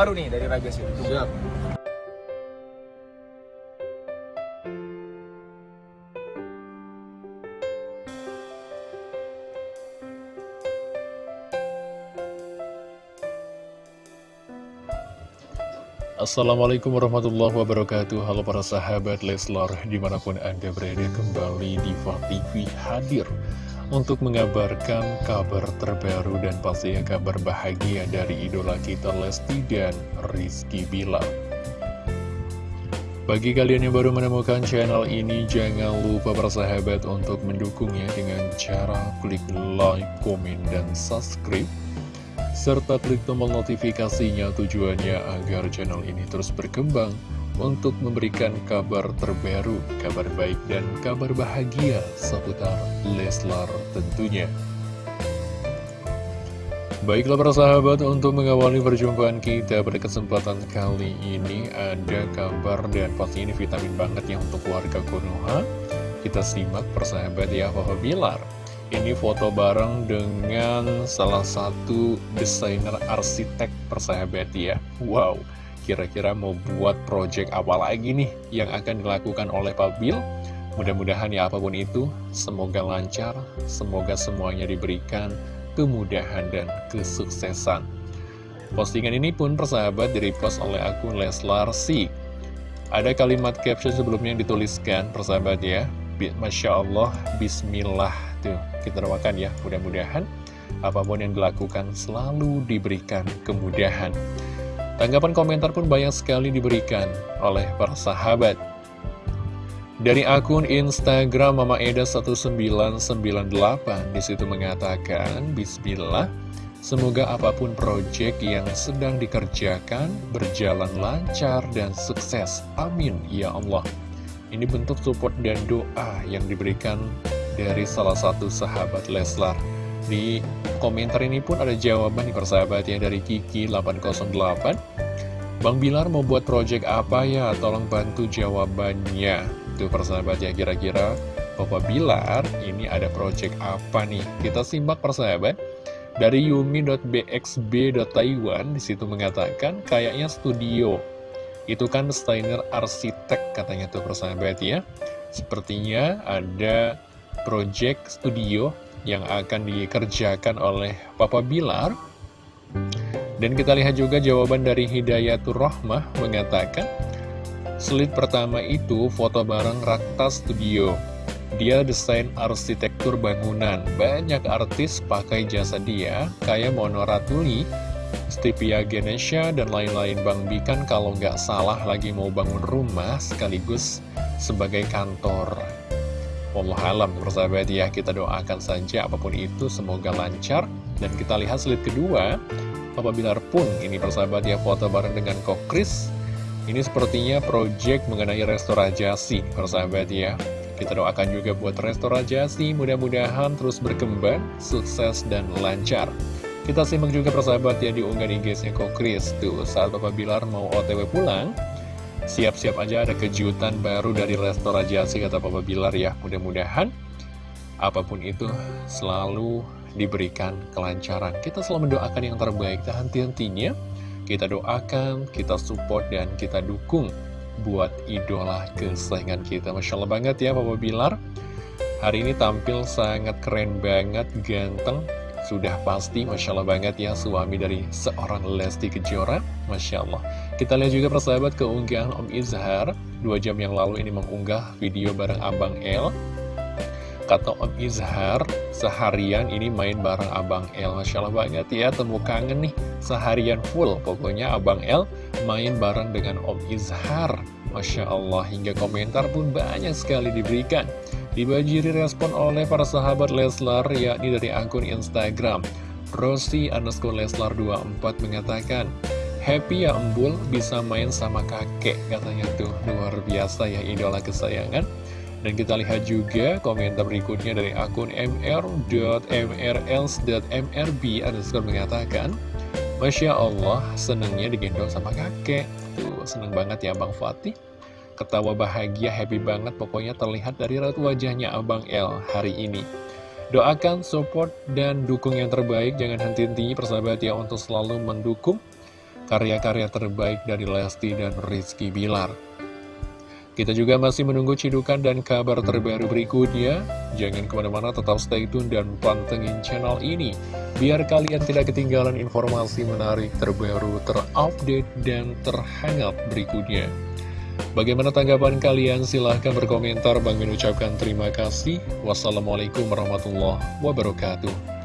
terbaru nih dari Sih. Siap. Assalamualaikum warahmatullahi wabarakatuh Halo para sahabat Leslar Di mana pun anda berada kembali di TV hadir Untuk mengabarkan kabar terbaru dan pastinya kabar bahagia dari idola kita Lesti dan Rizky Bilar. Bagi kalian yang baru menemukan channel ini Jangan lupa para sahabat untuk mendukungnya dengan cara klik like, komen, dan subscribe serta klik tombol notifikasinya tujuannya agar channel ini terus berkembang untuk memberikan kabar terbaru, kabar baik dan kabar bahagia seputar Leslar tentunya. Baiklah para sahabat, untuk mengawali perjumpaan kita pada kesempatan kali ini ada kabar dan pasti ini vitamin banget ya untuk warga Konoha. Kita simak persahabat ya Papa Bilar. Ini foto bareng dengan salah satu desainer arsitek persahabat ya Wow, kira-kira mau buat project apa lagi nih yang akan dilakukan oleh Pak Bill? Mudah-mudahan ya apa pun itu, semoga lancar, semoga semuanya diberikan kemudahan dan kesuksesan. Postingan ini pun persahabat direpost oleh akun Leslar Si Ada kalimat caption sebelumnya yang dituliskan persahabat ya. Masya Allah, Bismillah Tuh, kita doakan ya, mudah-mudahan apa pun yang dilakukan selalu diberikan kemudahan. Tanggapan komentar pun banyak sekali diberikan oleh para sahabat. Dari akun Instagram Mama Eda 1998 di situ mengatakan Bismillah Semoga apa pun proyek yang sedang dikerjakan berjalan lancar dan sukses Amin ya Allah Ini bentuk support dan doa yang diberikan dari salah satu sahabat Leslar. Di komentar ini pun ada jawaban di persahabatnya dari Kiki808. Bang Bilar mau buat project apa ya? Tolong bantu jawabannya. Tuh persahabatnya kira-kira Papa Bilar ini ada project apa nih? Kita simak persahabat. Dari yumi.bxb.taiwan di situ mengatakan kayaknya studio. Itu kan desainer arsitek katanya tuh persahabat ya. Sepertinya ada project studio yang akan dikerjakan oleh Papa Bilar. Dan kita lihat juga jawaban dari Hidayatur Rahmah mengatakan, Slide pertama itu foto bareng Rakta Studio. Dia desain arsitektur bangunan. Banyak artis pakai jasa dia, kayak Mono Ratuli, Stevia Genesha, dan lain-lain. Bang Bikan kalau nggak salah lagi mau bangun rumah sekaligus sebagai kantor. Allah alam persahabat ya kita doakan saja apa pun itu semoga lancar. Dan kita lihat slide kedua. Papa Bilar pun ini persahabat ya foto bareng dengan Kokris ini sepertinya project mengenai restorasi persahabat ya. Kita doakan juga buat restorasi mudah-mudahan terus berkembang sukses dan lancar. Kita simak juga persahabat ya di unggahan IG-nya Kokris tuh saat Papa Bilar mau otw pulang Siap-siap aja ada kejutan baru dari restorasi kata Papa Bilar ya. Mudah-mudahan apa pun itu selalu diberikan kelancaran. Kita selalu mendoakan yang terbaik. Dan henti-hentinya Kita doakan, kita support, dan kita dukung buat idola kesayangan kita. Masya Allah banget ya Papa Bilar. Hari ini tampil sangat keren banget, ganteng. Sudah pasti Masya Allah banget ya suami dari seorang Lesti Kejora. Masya Allah Kita lihat juga persahabat keunggahan Om Izhar. Dua jam yang lalu ini mengunggah video bareng Abang El. Kata Om Izhar Seharian ini main bareng Abang El. Masya Allah banget ya Temu kangen nih. Seharian full Pokoknya Abang El main bareng dengan Om Izhar. Masya Allah Hingga komentar pun banyak sekali diberikan. Dibajiri respon oleh para sahabat Leslar yakni dari akun Instagram Rosi underscore Leslar 24 mengatakan Happy ya embul bisa main sama kakek katanya tuh luar biasa ya idola kesayangan dan kita lihat juga komentar berikutnya dari akun mr.mrls.mrb underscore mengatakan Masya Allah senengnya digendong sama kakek Tuh seneng banget ya Bang Fatih Ketawa bahagia, happy banget pokoknya terlihat dari raut wajahnya Abang L hari ini. Doakan, support, dan dukung yang terbaik. Jangan henti-hentinya persahabat ya untuk selalu mendukung karya-karya terbaik dari Lesti dan Rizky Bilar. Kita juga masih menunggu cidukan dan kabar terbaru berikutnya. Jangan ke mana-mana, tetap stay tune dan pantengin channel ini. Biar kalian tidak ketinggalan informasi menarik terbaru, terupdate, dan terhangat berikutnya. Bagaimana tanggapan kalian? Silahkan berkomentar. Bang Min ucapkan terima kasih. Wassalamualaikum warahmatullahi wabarakatuh.